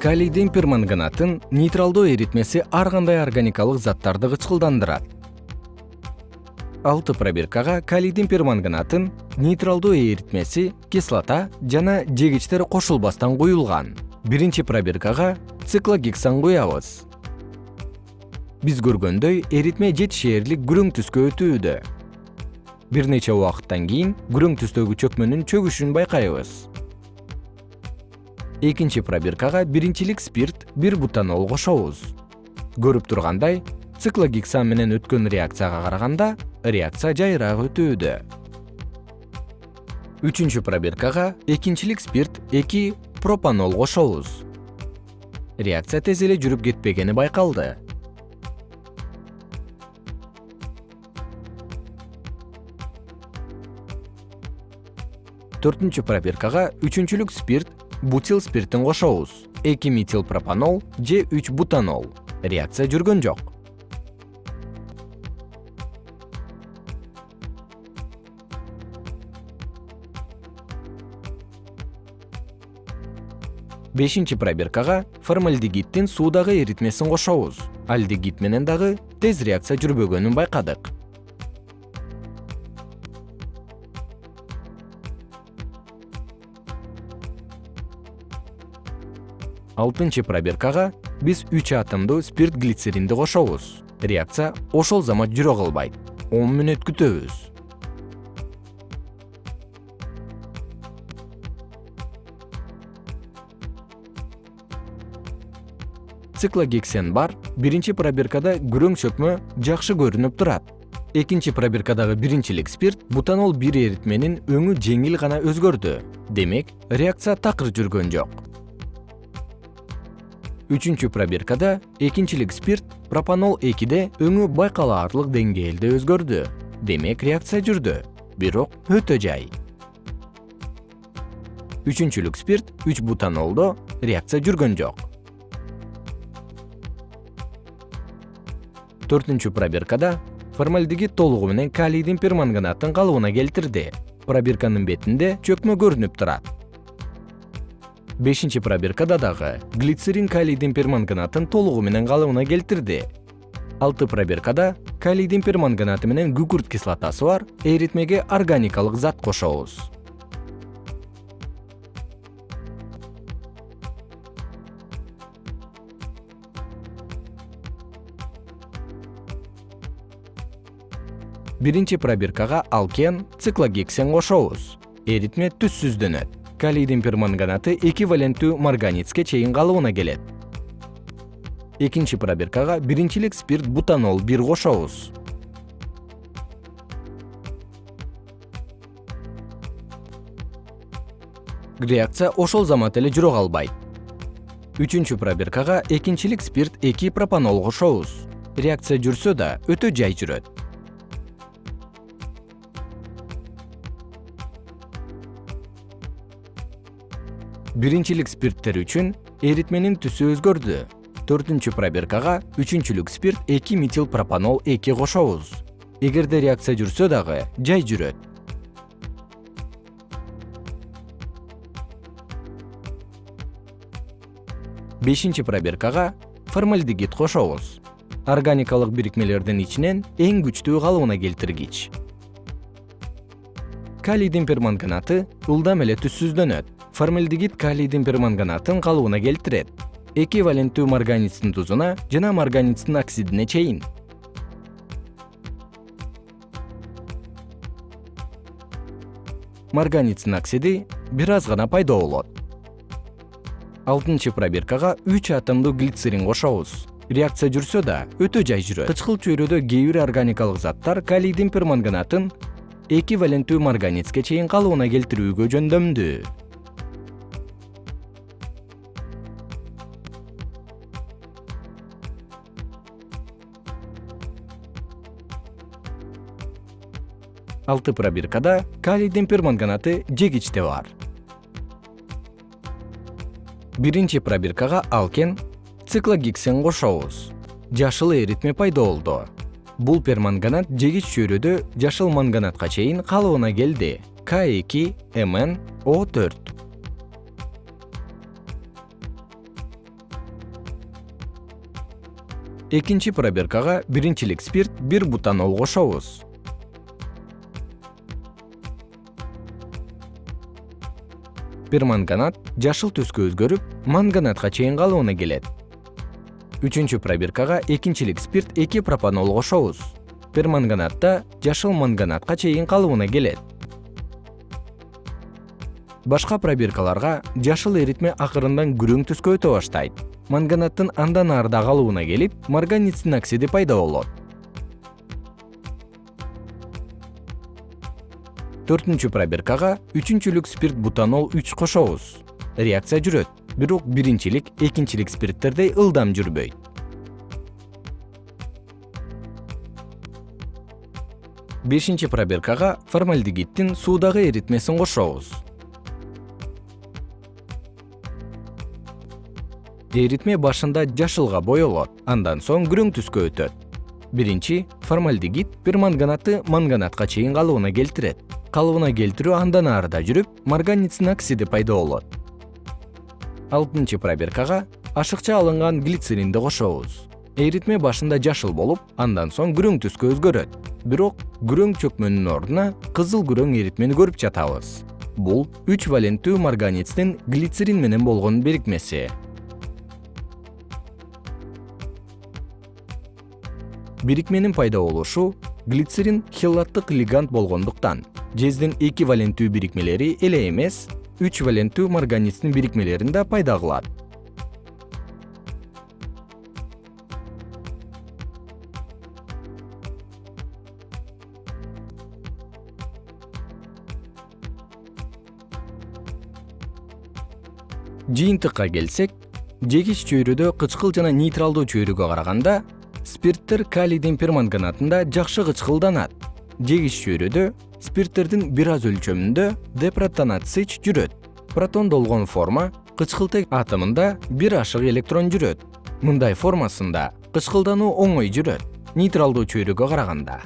калийдин перманганатын нейтралдоо эритмеси ар кандай органикалык заттарды кычкылдандырат. Алты пробиркага калийдин перманганатын нейтралдоо эритмеси кислота жана жегичтер кошулбастан куюлган. Биринчи пробиркага циклогексан куябыз. Биз көргөндөй эритме жетишээрлик күрөң түскө өтүүдө. Бир нече убакыттан кийин күрөң түстөгү чөкмөнүн чөгүшүн байкайбыз экинчи пробиркага биринчилик спирт бир бутанол кошобуз. Көрүп тургандай циклогексан менен өткөн реакцияга караганда реакция жайыраак өтүүдө. Үчүнчү пробиркага экинчилик спирт эки пропанол кошобуз. Реакция тез эле жүрүп кетпегени байкалды. Төртүнчү пробиркага үчүнчүлүк спирт бутил спиртин кошобуз эки метил пропанол же үч бутанол. Реакция жүргөн жок. Бешинчи пробиркага формальдегиддин суудагы эритмесин кошобуз. Альдегид менен дагы тез реакция жүрбөгөнүн байкадык алтынчы пробиркага биз үч атомдуу спирт глицеринди кошобуз. Реакция ошол замат жүрө калбайт. Он мүнөт күтөбүз. Циклогексен бар биринчи пробиркада күрөң чөкмө жакшы көрүнүп турат. Экинчи пробиркадагы биринчилик спирт бутанол бир эритменин өңү жеңил гана өзгөрдү. Демек реакция такыр жүргөн жок үчүнчү пробиркада экинчилик спирт пропанол экиде өңү байкалаарлык деңгээлде өзгөрдү. Демек реакция жүрдү бирок өтө жай. Үчүнчүлүк спирт үч бутанолдо реакция жүргөн жок. Төртүнчү пробиркада формальдегид толугу менен калийдин перманганатын калыбына келтирди. Пробирканын бетинде чөкмө көрүнүп турат бешинчи пробиркада дагы глицерин калийдин перманганатын толугу менен калыбына келтирди. Алты пробиркада калийдин перманганаты менен күкүрт кислотасы бар эритмеге органикалык зат кошобуз. Биринчи пробиркага алкен циклогексен кошобуз. Эритме түссүздөнөт калийдин перманганаты эквиваленттүү марганецке чейин калыбына келет. Экинчи пробиркага биринчилик спирт бутанол бир кошобуз. Реакция ошол замат эле жүрө калбайт. Үчүнчү пробиркага экинчилик спирт эки пропанол кошобуз. Реакция жүрсө да өтө жай жүрөт биринчилик спирттер үчүн эритменин түсү өзгөрдү. Төртүнчү пробиркага үчүнчүлүк спирт эки метил пропанол эки кошобуз. Эгерде реакция жүрсө дагы жай жүрөт. Бешинчи пробиркага формальдегид кошобуз. Органикалык бирикмелердин ичинен эң күчтүү калыбына келтиргич. Калийдин перманганаты ылдам эле түссүздөнөт формальдегид калийдин перманганатын калыбына келтирет. Эквиваленттүү марганицдин тузуна жана марганицдин оксидине чейин. Марганицдин оксиди бир аз гана пайда болот. Алтынчы пробиркага үч атомдуу глицерин кошобуз. Реакция жүрсө да өтө жай жүрөт. Кычкыл чөйрөдө кээ бир органикалык заттар калийдин перманганатын эквиваленттүү марганицке чейин калыбына келтирүүгө жөндөмдүү алты пробиркада калийдин перманганаты жегичте бар. Биринчи пробиркага алкен циклогексен кошобуз. Жашыл эритме пайда болду. Бул перманганат жегич чөйрөдө жашыл манганатка чейин калыбына келди. К эки мн о төрт. Экинчи пробиркага биринчилик спирт бир бутанол кошобуз перманганат жашыл түскө өзгөрүп манганатка чейин калыбына келет. Үчүнчү пробиркага экинчилик спирт эки пропанол кошобуз. Перманганатта жашыл манганатка чейин калыбына келет. Башка пробиркаларга жашыл эритме акырындан күрөң түскө өтө баштайт. Манганаттын андан арыда калыбына келип марганецтин оксиди пайда болот төртүнчү пробиркага үчүнчүлүк спирт бутанол үч кошобуз. Реакция жүрөт бирок биринчилик экинчилик спирттердей ылдам жүрбөйт. Бешинчи пробиркага формальдегиддин суудагы эритмесин кошобуз. Эритме башында жашылга боелот андан соң күрөң түскө өтөт. Биринчи формальдегид перманганатты манганатка чейин калыбына келтирет калыбына келтирүү андан арыда жүрүп марганецдин оксиди пайда болот. Алтынчы пробиркага ашыкча алынган глицеринди кошобуз. Эритме башында жашыл болуп андан соң күрөң түскө өзгөрөт. Бирок күрөң чөкмөнүн ордуна кызыл күрөң эритмени көрүп жатабыз. Бул үч валенттүү марганецдин глицерин менен болгон бирикмеси. Бирикменин пайда болушу глицерин хелаттык лигант болгондуктан жездин эки валенттүү бирикмелери эле эмес үч валенттүү марганецдин бирикмелерин да пайда кылат. Жыйынтыкка келсек жегич чөйрөдө кычкыл жана нейтралдуу чөйрөгө караганда спирттер калийдин перманганатында жакшы кычкылданат. Жегич чөйрөдө спирттердин бир аз өлчөмүндө депротонация жүрөт. Протондолгон форма кычкылтек атомунда бир ашык электрон жүрөт. Мындай формасында кычкылдануу оңой жүрөт. Нейтралдуу чөйрөгө караганда